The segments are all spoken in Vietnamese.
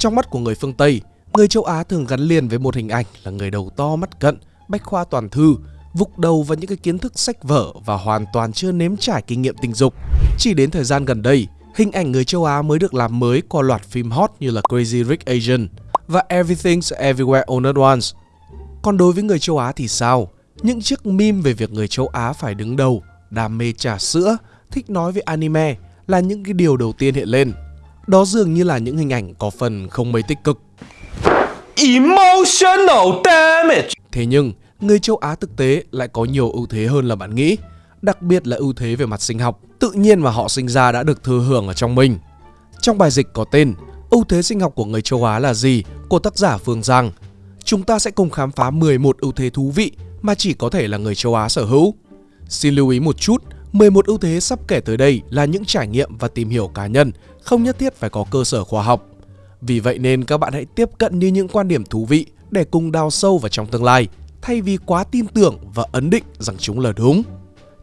Trong mắt của người phương Tây, người châu Á thường gắn liền với một hình ảnh là người đầu to mắt cận, bách khoa toàn thư, vục đầu vào những cái kiến thức sách vở và hoàn toàn chưa nếm trải kinh nghiệm tình dục. Chỉ đến thời gian gần đây, hình ảnh người châu Á mới được làm mới qua loạt phim hot như là Crazy Rich Asian và Everything's Everywhere All at Once. Còn đối với người châu Á thì sao? Những chiếc meme về việc người châu Á phải đứng đầu, đam mê trà sữa, thích nói về anime là những cái điều đầu tiên hiện lên. Đó dường như là những hình ảnh có phần không mấy tích cực. Emotional damage. Thế nhưng, người châu Á thực tế lại có nhiều ưu thế hơn là bạn nghĩ, đặc biệt là ưu thế về mặt sinh học, tự nhiên mà họ sinh ra đã được thừa hưởng ở trong mình. Trong bài dịch có tên Ưu thế sinh học của người châu Á là gì của tác giả Phương Giang, chúng ta sẽ cùng khám phá 11 ưu thế thú vị mà chỉ có thể là người châu Á sở hữu. Xin lưu ý một chút, 11 ưu thế sắp kể tới đây là những trải nghiệm và tìm hiểu cá nhân, không nhất thiết phải có cơ sở khoa học. Vì vậy nên các bạn hãy tiếp cận như những quan điểm thú vị để cùng đào sâu vào trong tương lai, thay vì quá tin tưởng và ấn định rằng chúng là đúng.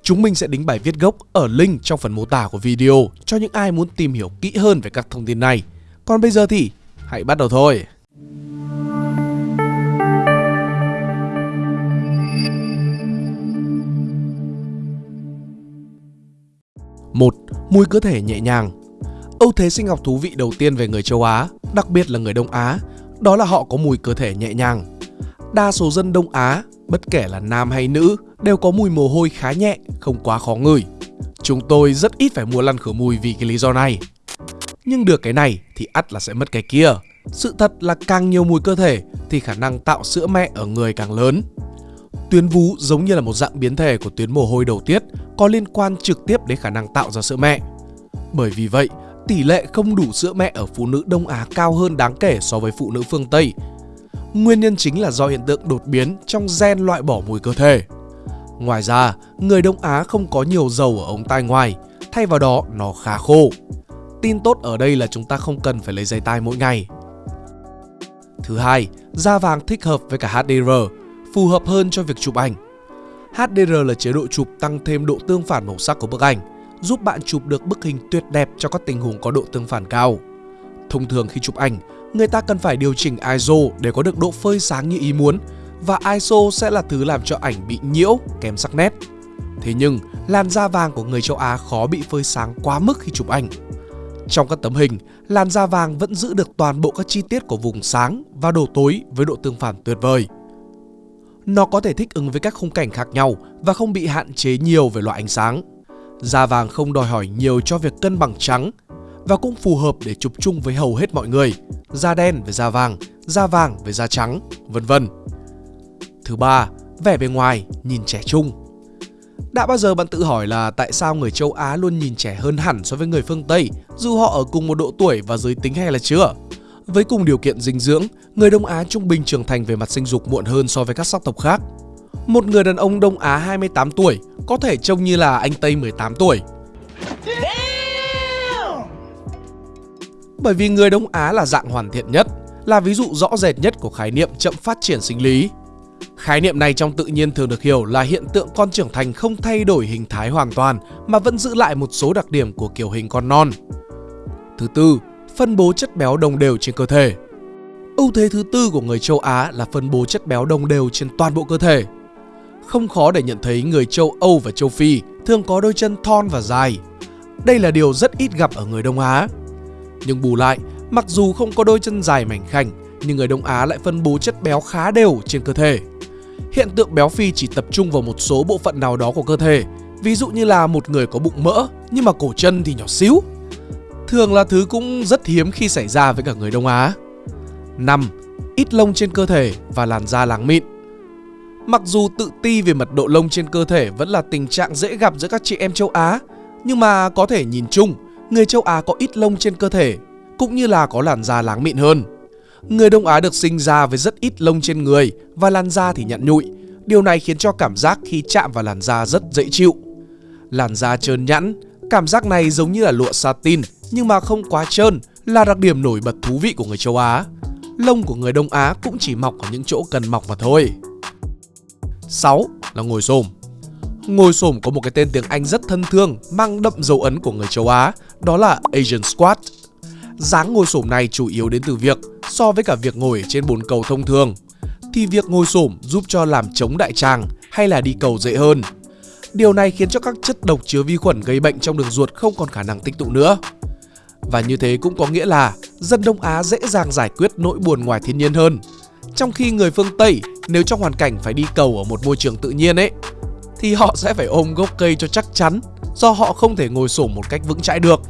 Chúng mình sẽ đính bài viết gốc ở link trong phần mô tả của video cho những ai muốn tìm hiểu kỹ hơn về các thông tin này. Còn bây giờ thì hãy bắt đầu thôi. Một Mùi cơ thể nhẹ nhàng Ưu thế sinh học thú vị đầu tiên về người châu Á, đặc biệt là người Đông Á, đó là họ có mùi cơ thể nhẹ nhàng. Đa số dân Đông Á, bất kể là nam hay nữ, đều có mùi mồ hôi khá nhẹ, không quá khó ngửi. Chúng tôi rất ít phải mua lăn khử mùi vì cái lý do này. Nhưng được cái này thì ắt là sẽ mất cái kia. Sự thật là càng nhiều mùi cơ thể thì khả năng tạo sữa mẹ ở người càng lớn. Tuyến vú giống như là một dạng biến thể của tuyến mồ hôi đầu tiết có liên quan trực tiếp đến khả năng tạo ra sữa mẹ. Bởi vì vậy, tỷ lệ không đủ sữa mẹ ở phụ nữ Đông Á cao hơn đáng kể so với phụ nữ phương Tây. Nguyên nhân chính là do hiện tượng đột biến trong gen loại bỏ mùi cơ thể. Ngoài ra, người Đông Á không có nhiều dầu ở ống tai ngoài, thay vào đó nó khá khô. Tin tốt ở đây là chúng ta không cần phải lấy giày tai mỗi ngày. Thứ hai, da vàng thích hợp với cả HDR, phù hợp hơn cho việc chụp ảnh. HDR là chế độ chụp tăng thêm độ tương phản màu sắc của bức ảnh, giúp bạn chụp được bức hình tuyệt đẹp cho các tình huống có độ tương phản cao. Thông thường khi chụp ảnh, người ta cần phải điều chỉnh ISO để có được độ phơi sáng như ý muốn và ISO sẽ là thứ làm cho ảnh bị nhiễu, kém sắc nét. Thế nhưng, làn da vàng của người châu Á khó bị phơi sáng quá mức khi chụp ảnh. Trong các tấm hình, làn da vàng vẫn giữ được toàn bộ các chi tiết của vùng sáng và độ tối với độ tương phản tuyệt vời. Nó có thể thích ứng với các khung cảnh khác nhau và không bị hạn chế nhiều về loại ánh sáng. Da vàng không đòi hỏi nhiều cho việc cân bằng trắng và cũng phù hợp để chụp chung với hầu hết mọi người. Da đen với da vàng, da vàng với da trắng, vân vân. Thứ ba, vẻ bề ngoài nhìn trẻ trung. Đã bao giờ bạn tự hỏi là tại sao người châu Á luôn nhìn trẻ hơn hẳn so với người phương Tây dù họ ở cùng một độ tuổi và giới tính hay là chưa? Với cùng điều kiện dinh dưỡng, người Đông Á trung bình trưởng thành về mặt sinh dục muộn hơn so với các sắc tộc khác. Một người đàn ông Đông Á 28 tuổi có thể trông như là anh Tây 18 tuổi. Bởi vì người Đông Á là dạng hoàn thiện nhất, là ví dụ rõ rệt nhất của khái niệm chậm phát triển sinh lý. Khái niệm này trong tự nhiên thường được hiểu là hiện tượng con trưởng thành không thay đổi hình thái hoàn toàn mà vẫn giữ lại một số đặc điểm của kiểu hình con non. Thứ tư, phân bố chất béo đồng đều trên cơ thể. Ưu thế thứ tư của người châu Á là phân bố chất béo đồng đều trên toàn bộ cơ thể. Không khó để nhận thấy người châu Âu và châu Phi thường có đôi chân thon và dài. Đây là điều rất ít gặp ở người Đông Á. Nhưng bù lại, mặc dù không có đôi chân dài mảnh khảnh, nhưng người Đông Á lại phân bố chất béo khá đều trên cơ thể. Hiện tượng béo phì chỉ tập trung vào một số bộ phận nào đó của cơ thể, ví dụ như là một người có bụng mỡ nhưng mà cổ chân thì nhỏ xíu. Thường là thứ cũng rất hiếm khi xảy ra với cả người Đông Á. 5. Ít lông trên cơ thể và làn da láng mịn. Mặc dù tự ti về mật độ lông trên cơ thể vẫn là tình trạng dễ gặp giữa các chị em châu Á, nhưng mà có thể nhìn chung, người châu Á có ít lông trên cơ thể, cũng như là có làn da láng mịn hơn. Người Đông Á được sinh ra với rất ít lông trên người và làn da thì nhặn nhụi. Điều này khiến cho cảm giác khi chạm vào làn da rất dễ chịu. Làn da trơn nhẵn, cảm giác này giống như là lụa satin nhưng mà không quá trơn là đặc điểm nổi bật thú vị của người châu Á. Lông của người Đông Á cũng chỉ mọc ở những chỗ cần mọc mà thôi. 6 là ngồi xổm. Ngồi xổm có một cái tên tiếng Anh rất thân thương, mang đậm dấu ấn của người châu Á, đó là Asian squat. dáng ngồi xổm này chủ yếu đến từ việc so với cả việc ngồi trên bồn cầu thông thường thì việc ngồi xổm giúp cho làm chống đại tràng hay là đi cầu dễ hơn. Điều này khiến cho các chất độc chứa vi khuẩn gây bệnh trong đường ruột không còn khả năng tích tụ nữa. Và như thế cũng có nghĩa là dân Đông Á dễ dàng giải quyết nỗi buồn ngoài thiên nhiên hơn. Trong khi người phương Tây nếu trong hoàn cảnh phải đi cầu ở một môi trường tự nhiên ấy thì họ sẽ phải ôm gốc cây cho chắc chắn do họ không thể ngồi xổm một cách vững chãi được.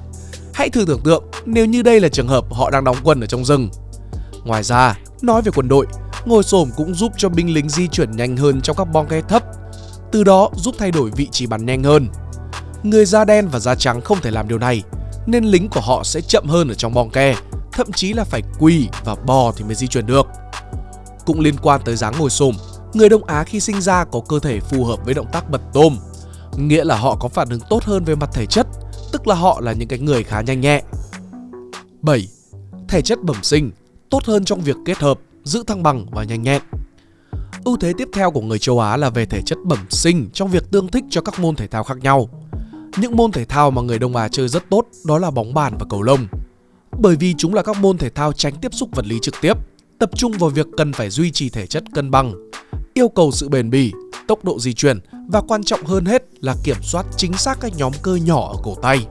Hãy thử tưởng tượng nếu như đây là trường hợp họ đang đóng quân ở trong rừng. Ngoài ra, nói về quân đội, ngồi xổm cũng giúp cho binh lính di chuyển nhanh hơn trong các bong ke thấp, từ đó giúp thay đổi vị trí bắn nhanh hơn. Người da đen và da trắng không thể làm điều này, nên lính của họ sẽ chậm hơn ở trong bong ke, thậm chí là phải quỳ và bò thì mới di chuyển được. Cũng liên quan tới dáng ngồi xổm, người Đông Á khi sinh ra có cơ thể phù hợp với động tác bật tôm, nghĩa là họ có phản ứng tốt hơn về mặt thể chất, tức là họ là những cái người khá nhanh nhẹ. 7. Thể chất bẩm sinh tốt hơn trong việc kết hợp, giữ thăng bằng và nhanh nhẹn. Ưu thế tiếp theo của người châu Á là về thể chất bẩm sinh trong việc tương thích cho các môn thể thao khác nhau. Những môn thể thao mà người Đông Á chơi rất tốt đó là bóng bàn và cầu lông. Bởi vì chúng là các môn thể thao tránh tiếp xúc vật lý trực tiếp, tập trung vào việc cần phải duy trì thể chất cân bằng, yêu cầu sự bền bỉ, tốc độ di chuyển và quan trọng hơn hết là kiểm soát chính xác các nhóm cơ nhỏ ở cổ tay.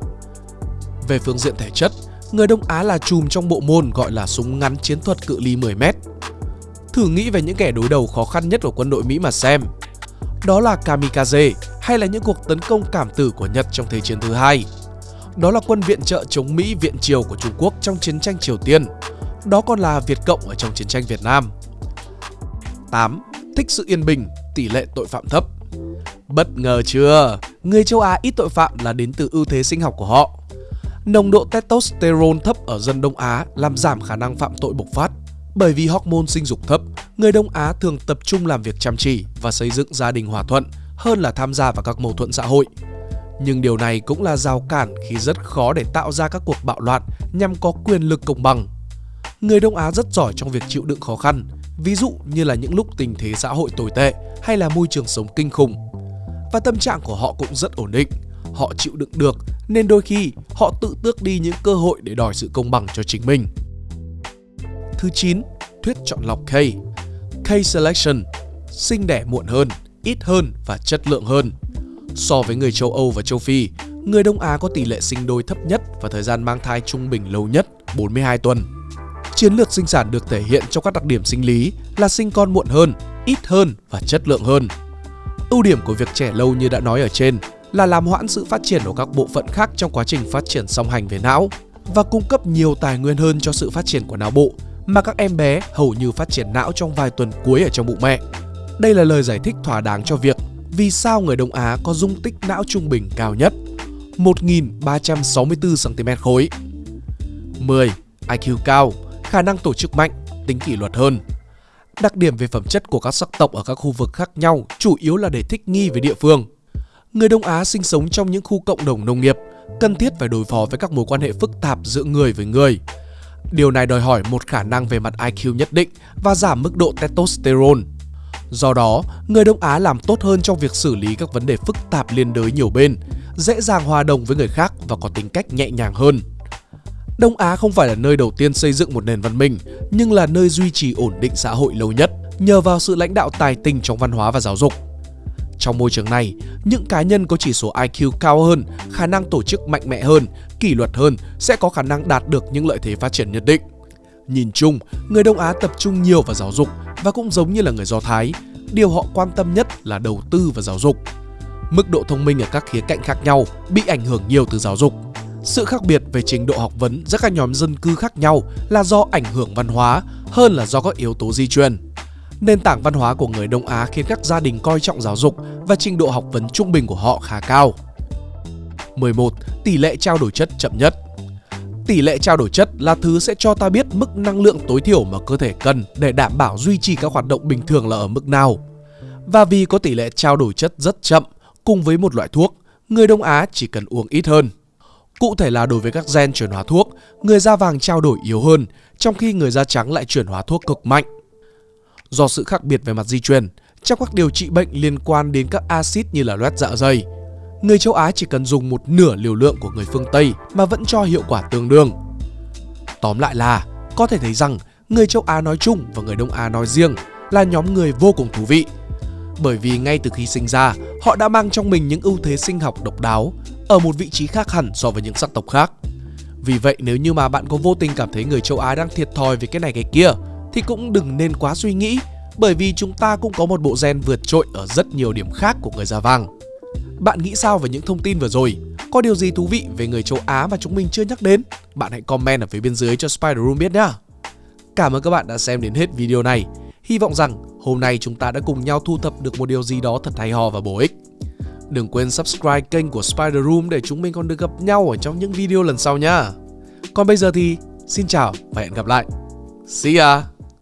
Về phương diện thể chất, người Đông Á là chùm trong bộ môn gọi là súng ngắn chiến thuật cự ly 10m. Thử nghĩ về những kẻ đối đầu khó khăn nhất của quân đội Mỹ mà xem. Đó là kamikaze hay là những cuộc tấn công cảm tử của Nhật trong Thế chiến thứ hai. Đó là quân viện trợ chống Mỹ viện triều của Trung Quốc trong chiến tranh Triều Tiên. Đó còn là Việt Cộng ở trong chiến tranh Việt Nam. 8. Thích sự yên bình, tỷ lệ tội phạm thấp. Bất ngờ chưa? Người châu Á ít tội phạm là đến từ ưu thế sinh học của họ. Nồng độ testosterone thấp ở dân Đông Á làm giảm khả năng phạm tội bộc phát. Bởi vì hormone sinh dục thấp, người Đông Á thường tập trung làm việc chăm chỉ và xây dựng gia đình hòa thuận hơn là tham gia vào các mâu thuẫn xã hội. Nhưng điều này cũng là rào cản khi rất khó để tạo ra các cuộc bạo loạn nhằm có quyền lực công bằng. Người Đông Á rất giỏi trong việc chịu đựng khó khăn, ví dụ như là những lúc tình thế xã hội tồi tệ hay là môi trường sống kinh khủng. Và tâm trạng của họ cũng rất ổn định, họ chịu đựng được nên đôi khi họ tự tước đi những cơ hội để đòi sự công bằng cho chính mình. Thứ 9, thuyết chọn lọc K. K selection, sinh đẻ muộn hơn, ít hơn và chất lượng hơn. So với người châu Âu và châu Phi, người Đông Á có tỷ lệ sinh đôi thấp nhất và thời gian mang thai trung bình lâu nhất 42 tuần. Chiến lược sinh sản được thể hiện trong các đặc điểm sinh lý là sinh con muộn hơn, ít hơn và chất lượng hơn. Ưu điểm của việc trẻ lâu như đã nói ở trên là làm hoãn sự phát triển của các bộ phận khác trong quá trình phát triển song hành về não và cung cấp nhiều tài nguyên hơn cho sự phát triển của não bộ mà các em bé hầu như phát triển não trong vài tuần cuối ở trong bụng mẹ. Đây là lời giải thích thỏa đáng cho việc vì sao người Đông Á có dung tích não trung bình cao nhất 1.364 cm khối 10. IQ cao, khả năng tổ chức mạnh, tính kỷ luật hơn Đặc điểm về phẩm chất của các sắc tộc ở các khu vực khác nhau chủ yếu là để thích nghi với địa phương Người Đông Á sinh sống trong những khu cộng đồng nông nghiệp, cần thiết phải đối phó với các mối quan hệ phức tạp giữa người với người. Điều này đòi hỏi một khả năng về mặt IQ nhất định và giảm mức độ testosterone. Do đó, người Đông Á làm tốt hơn trong việc xử lý các vấn đề phức tạp liên đới nhiều bên, dễ dàng hòa đồng với người khác và có tính cách nhẹ nhàng hơn. Đông Á không phải là nơi đầu tiên xây dựng một nền văn minh, nhưng là nơi duy trì ổn định xã hội lâu nhất nhờ vào sự lãnh đạo tài tình trong văn hóa và giáo dục. Trong môi trường này, những cá nhân có chỉ số IQ cao hơn, khả năng tổ chức mạnh mẽ hơn, kỷ luật hơn sẽ có khả năng đạt được những lợi thế phát triển nhất định. Nhìn chung, người Đông Á tập trung nhiều vào giáo dục và cũng giống như là người Do Thái, điều họ quan tâm nhất là đầu tư và giáo dục. Mức độ thông minh ở các khía cạnh khác nhau bị ảnh hưởng nhiều từ giáo dục. Sự khác biệt về trình độ học vấn giữa các nhóm dân cư khác nhau là do ảnh hưởng văn hóa hơn là do các yếu tố di truyền. Nền tảng văn hóa của người Đông Á khiến các gia đình coi trọng giáo dục và trình độ học vấn trung bình của họ khá cao. 11. Tỷ lệ trao đổi chất chậm nhất Tỷ lệ trao đổi chất là thứ sẽ cho ta biết mức năng lượng tối thiểu mà cơ thể cần để đảm bảo duy trì các hoạt động bình thường là ở mức nào. Và vì có tỷ lệ trao đổi chất rất chậm, cùng với một loại thuốc, người Đông Á chỉ cần uống ít hơn. Cụ thể là đối với các gen chuyển hóa thuốc, người da vàng trao đổi yếu hơn, trong khi người da trắng lại chuyển hóa thuốc cực mạnh. Do sự khác biệt về mặt di truyền, trong các điều trị bệnh liên quan đến các axit như là loét dạ dày, người châu Á chỉ cần dùng một nửa liều lượng của người phương Tây mà vẫn cho hiệu quả tương đương. Tóm lại là, có thể thấy rằng người châu Á nói chung và người Đông Á nói riêng là nhóm người vô cùng thú vị. Bởi vì ngay từ khi sinh ra, họ đã mang trong mình những ưu thế sinh học độc đáo ở một vị trí khác hẳn so với những sắc tộc khác. Vì vậy nếu như mà bạn có vô tình cảm thấy người châu Á đang thiệt thòi về cái này cái kia thì cũng đừng nên quá suy nghĩ bởi vì chúng ta cũng có một bộ gen vượt trội ở rất nhiều điểm khác của người da vàng. Bạn nghĩ sao về những thông tin vừa rồi? Có điều gì thú vị về người châu Á mà chúng mình chưa nhắc đến? Bạn hãy comment ở phía bên dưới cho Spider Room biết nhé. Cảm ơn các bạn đã xem đến hết video này. Hy vọng rằng hôm nay chúng ta đã cùng nhau thu thập được một điều gì đó thật hay ho và bổ ích. Đừng quên subscribe kênh của Spider Room để chúng mình còn được gặp nhau ở trong những video lần sau nha. Còn bây giờ thì, xin chào và hẹn gặp lại. See ya!